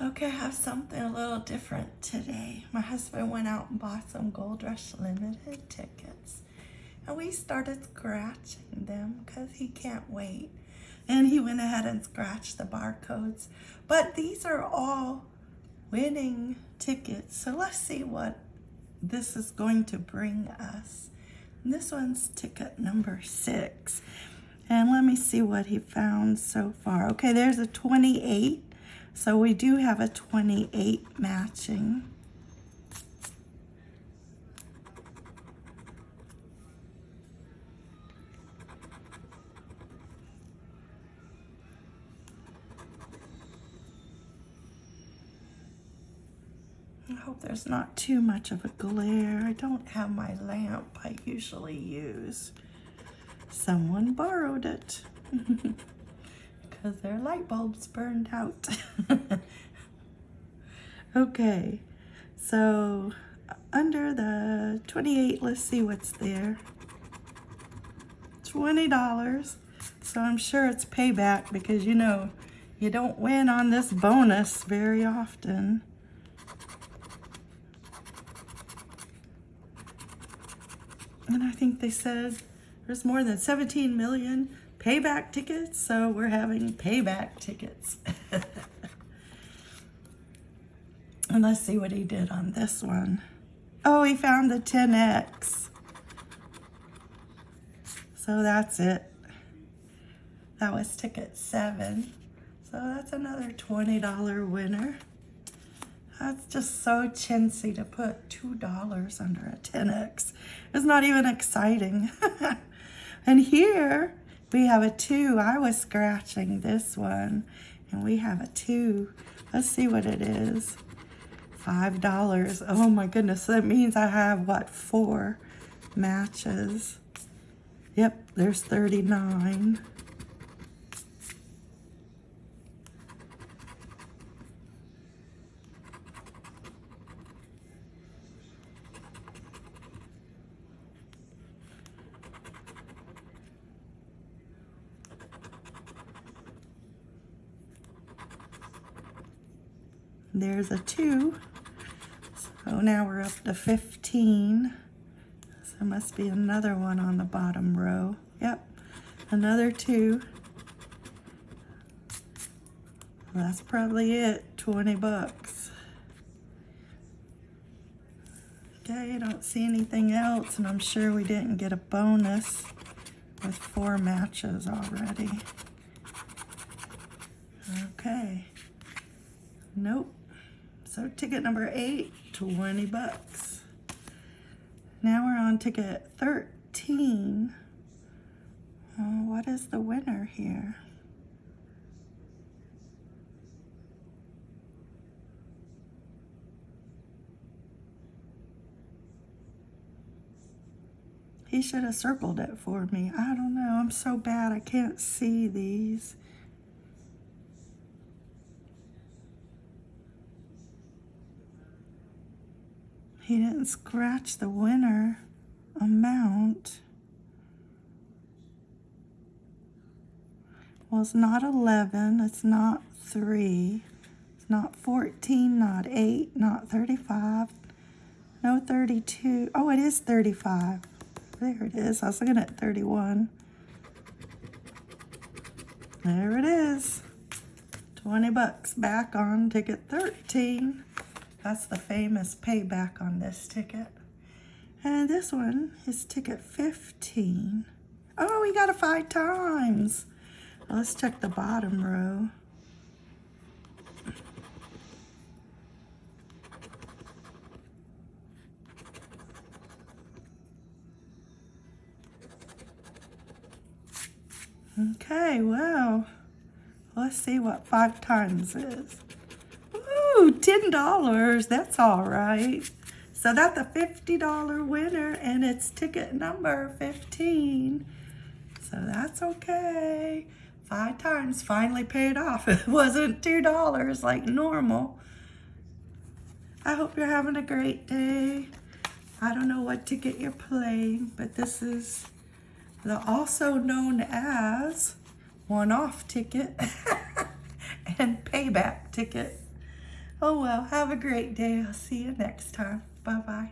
Okay, I have something a little different today. My husband went out and bought some Gold Rush Limited tickets. And we started scratching them because he can't wait. And he went ahead and scratched the barcodes. But these are all winning tickets. So let's see what this is going to bring us. And this one's ticket number six. And let me see what he found so far. Okay, there's a 28 so we do have a 28 matching. I hope there's not too much of a glare. I don't have my lamp I usually use. Someone borrowed it. because their light bulbs burned out. okay, so under the 28, let's see what's there. $20. So I'm sure it's payback because you know, you don't win on this bonus very often. And I think they said there's more than 17 million payback tickets, so we're having payback tickets. and let's see what he did on this one. Oh, he found the 10X. So that's it. That was ticket seven. So that's another $20 winner. That's just so chintzy to put $2 under a 10X. It's not even exciting. and here, we have a two. I was scratching this one, and we have a two. Let's see what it is. Five dollars. Oh my goodness, that means I have, what, four matches. Yep, there's 39. There's a two. So now we're up to 15. So must be another one on the bottom row. Yep, another two. That's probably it, 20 bucks. Okay, I don't see anything else, and I'm sure we didn't get a bonus with four matches already. Okay. Nope. Ticket number eight, 20 bucks. Now we're on ticket 13. Oh, what is the winner here? He should have circled it for me. I don't know. I'm so bad I can't see these. He didn't scratch the winner amount. Well, it's not 11, it's not 3, it's not 14, not 8, not 35, no 32. Oh, it is 35. There it is. I was looking at 31. There it is. 20 bucks back on ticket 13. That's the famous payback on this ticket. And this one is ticket 15. Oh, we got it five times. let's check the bottom row. Okay, well, let's see what five times is. Ooh, $10. That's all right. So that's a $50 winner and it's ticket number 15. So that's okay. Five times finally paid off. It wasn't $2 like normal. I hope you're having a great day. I don't know what ticket you're playing, but this is the also known as one-off ticket and payback ticket. Oh well, have a great day. I'll see you next time. Bye bye.